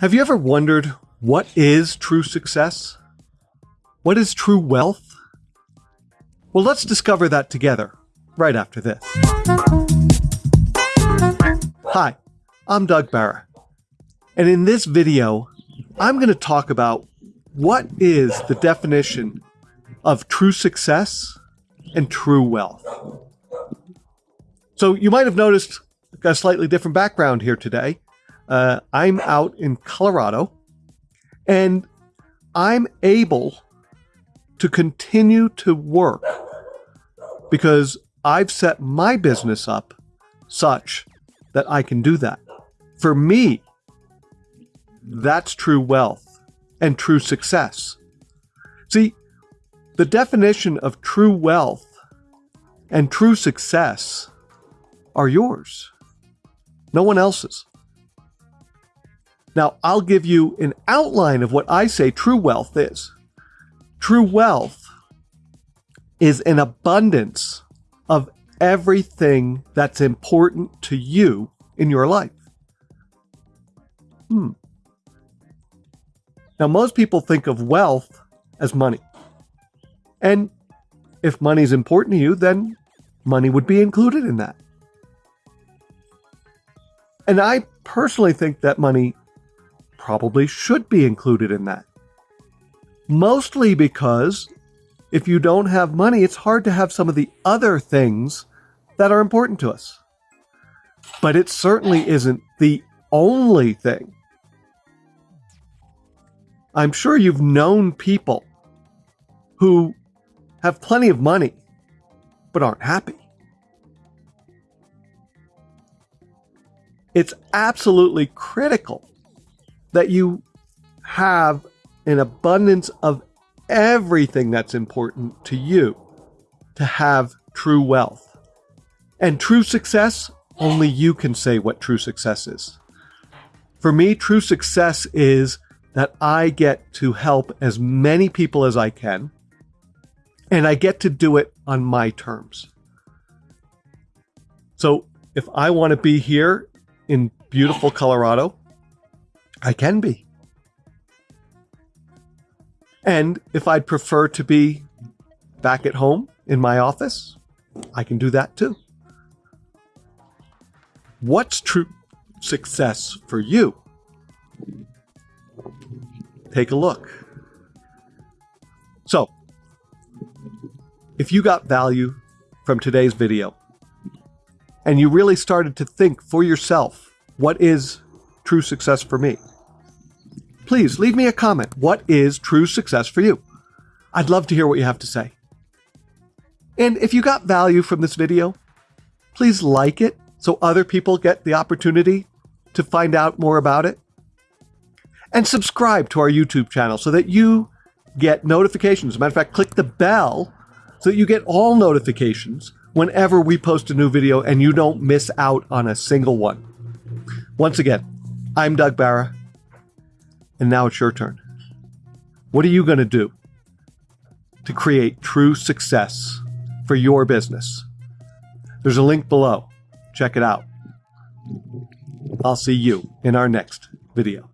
Have you ever wondered what is true success? What is true wealth? Well, let's discover that together right after this. Hi, I'm Doug Barra. And in this video, I'm going to talk about what is the definition of true success and true wealth. So you might have noticed a slightly different background here today. Uh, I'm out in Colorado and I'm able to continue to work because I've set my business up such that I can do that. For me, that's true wealth and true success. See, the definition of true wealth and true success are yours, no one else's. Now, I'll give you an outline of what I say true wealth is. True wealth is an abundance of everything that's important to you in your life. Hmm. Now, most people think of wealth as money. And if money is important to you, then money would be included in that. And I personally think that money probably should be included in that. Mostly because if you don't have money, it's hard to have some of the other things that are important to us. But it certainly isn't the only thing. I'm sure you've known people who have plenty of money but aren't happy. It's absolutely critical that you have an abundance of everything that's important to you to have true wealth. And true success, only you can say what true success is. For me, true success is that I get to help as many people as I can, and I get to do it on my terms. So if I want to be here in beautiful Colorado, I can be. And if I'd prefer to be back at home in my office, I can do that too. What's true success for you? Take a look. So, if you got value from today's video and you really started to think for yourself, what is true success for me? please leave me a comment. What is true success for you? I'd love to hear what you have to say. And if you got value from this video, please like it so other people get the opportunity to find out more about it. And subscribe to our YouTube channel so that you get notifications. As a matter of fact, click the bell so that you get all notifications whenever we post a new video and you don't miss out on a single one. Once again, I'm Doug Barra. And now it's your turn. What are you going to do to create true success for your business? There's a link below. Check it out. I'll see you in our next video.